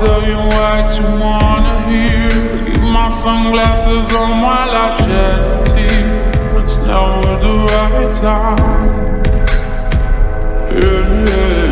tell you what you wanna hear. Keep my sunglasses on while I shed a tear. It's never the right time. Yeah, yeah.